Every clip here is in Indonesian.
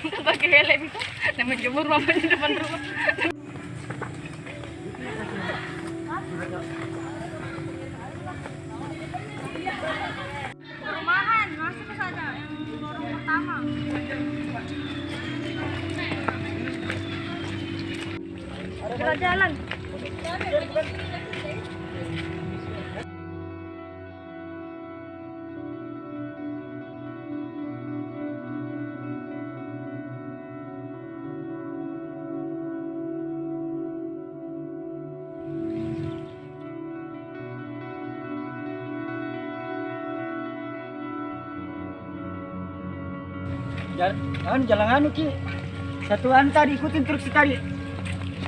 pakai helm. Itu dan menjemur mama di depan rumah. Perumahan masuk ke yang lorong pertama. Jalan Jalan, jangan jalan anu ki. Satu anta diikutin terus sekali.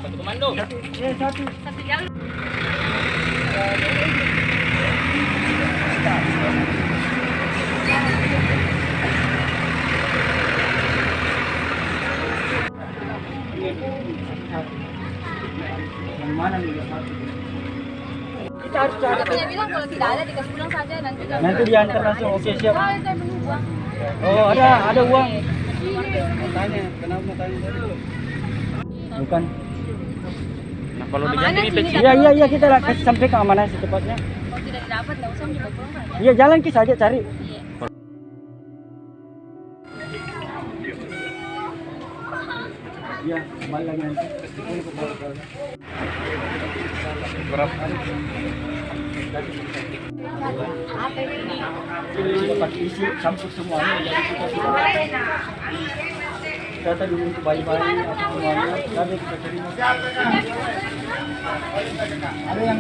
Satu komando. Satu, eh satu. satu jalan Yang mana nih satu? Kita harus cari. Katanya bilang kalau tidak ada dikasih pulang saja nanti kalau Nanti diantar langsung. Oke siap. Oh, itu yang menunggu uang. Oh ada ada uang. Tanya kenapa tanya? Bukan. Nah, kalau diganti sini ini dah. Iya iya iya kita sampai ke amanah secepatnya. Kalau tidak dapat nggak usah mencoba pulang. Iya jalan ki saja cari. Iya. Iya kembali lagi nanti. Ini dapat isi campur semuanya jadi kita sudah tadi untuk bayi-bayi apa semuanya kita terima ada yang.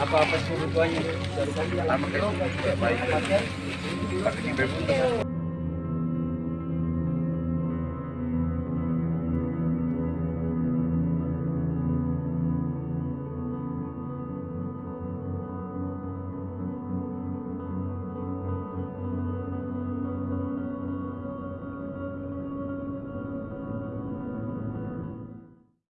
Apa-apa suruh tuanya dari tadi. Lama baik